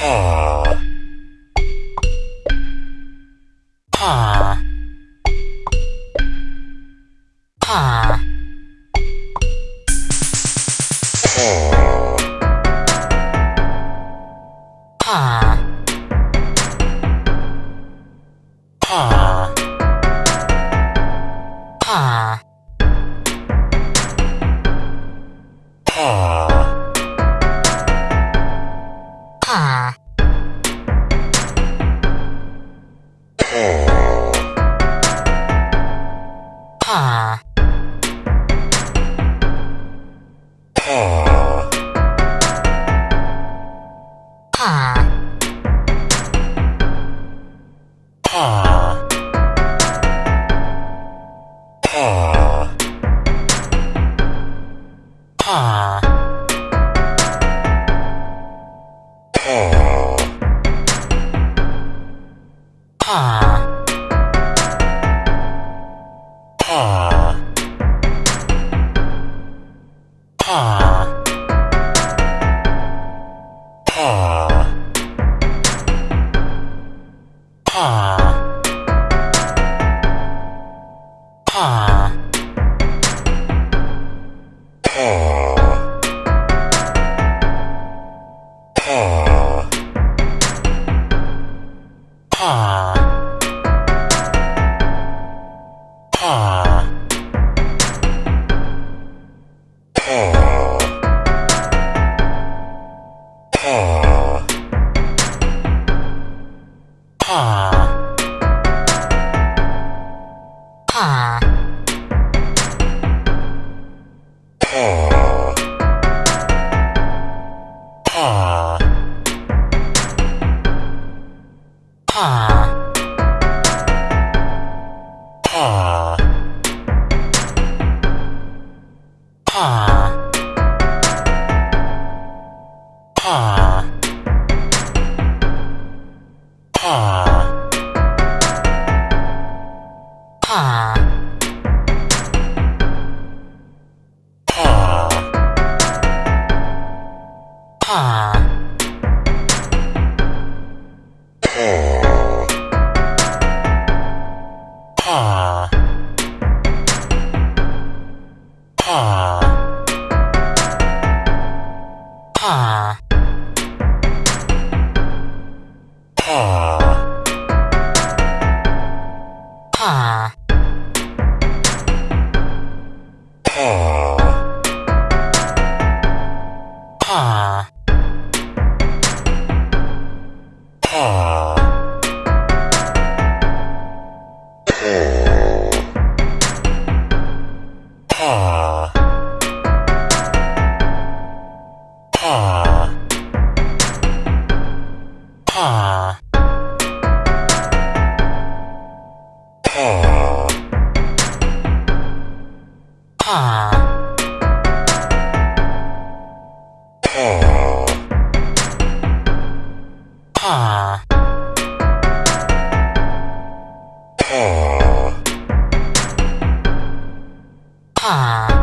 Oh. Ah. Ah. Ah. Ah. Ah. Ah. Aww. Aww. Aww. Aww. Aww. Aww.